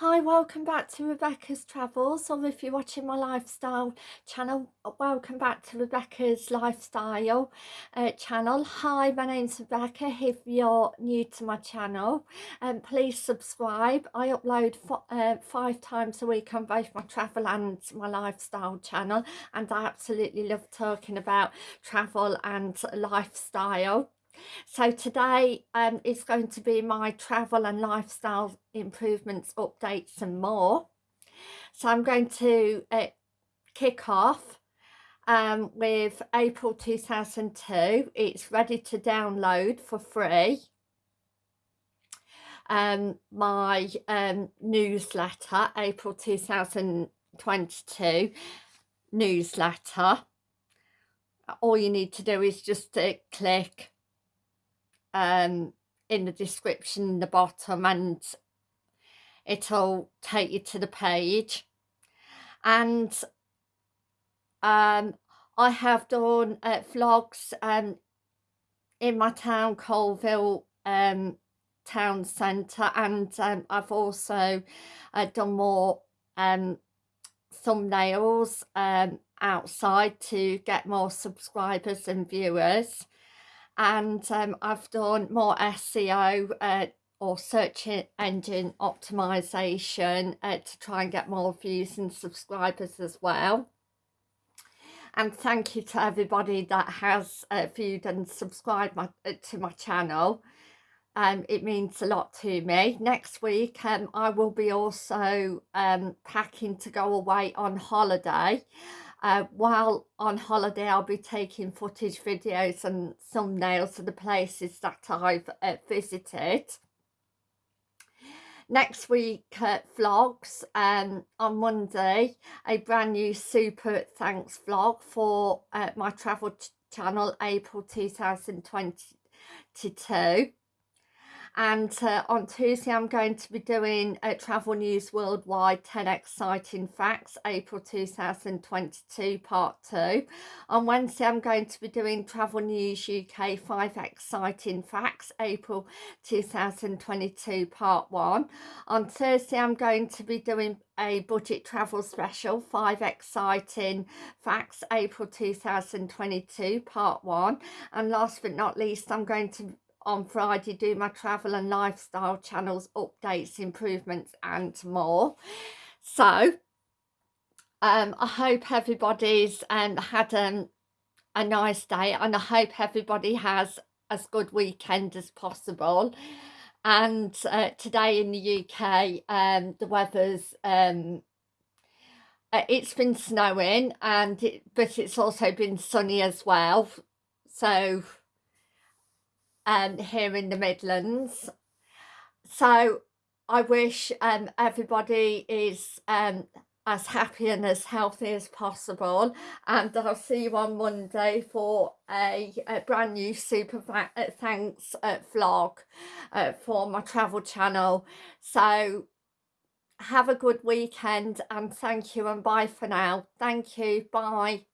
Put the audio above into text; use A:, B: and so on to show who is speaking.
A: Hi, welcome back to Rebecca's Travels, or if you're watching my lifestyle channel, welcome back to Rebecca's Lifestyle uh, channel. Hi, my name's Rebecca. If you're new to my channel, um, please subscribe. I upload uh, five times a week on both my travel and my lifestyle channel, and I absolutely love talking about travel and lifestyle. So today um, is going to be my travel and lifestyle improvements, updates and more. So I'm going to uh, kick off um, with April 2002. It's ready to download for free. Um, my um, newsletter, April 2022 newsletter. All you need to do is just to click um, in the description in the bottom and it'll take you to the page. And um, I have done uh, vlogs um, in my town Coalville um, town centre and um, I've also uh, done more um, thumbnails um, outside to get more subscribers and viewers and um, I've done more SEO uh, or search engine optimization uh, to try and get more views and subscribers as well. And thank you to everybody that has uh, viewed and subscribed my, uh, to my channel. Um, it means a lot to me. Next week um, I will be also um, packing to go away on holiday. Uh, while on holiday, I'll be taking footage, videos and thumbnails of the places that I've uh, visited. Next week, uh, vlogs um, on Monday, a brand new super thanks vlog for uh, my travel channel, April 2022 and uh, on Tuesday I'm going to be doing a Travel News Worldwide 10 Exciting Facts April 2022 part 2 on Wednesday I'm going to be doing Travel News UK 5 Exciting Facts April 2022 part 1 on Thursday I'm going to be doing a budget travel special 5 exciting facts April 2022 part 1 and last but not least I'm going to on Friday do my travel and lifestyle channels updates improvements and more. So um I hope everybody's um had um, a nice day and I hope everybody has as good weekend as possible. And uh, today in the UK um the weather's um uh, it's been snowing and it, but it's also been sunny as well. So um, here in the Midlands. So I wish um, everybody is um, as happy and as healthy as possible and I'll see you on Monday for a, a brand new super uh, thanks uh, vlog uh, for my travel channel. So have a good weekend and thank you and bye for now. Thank you. Bye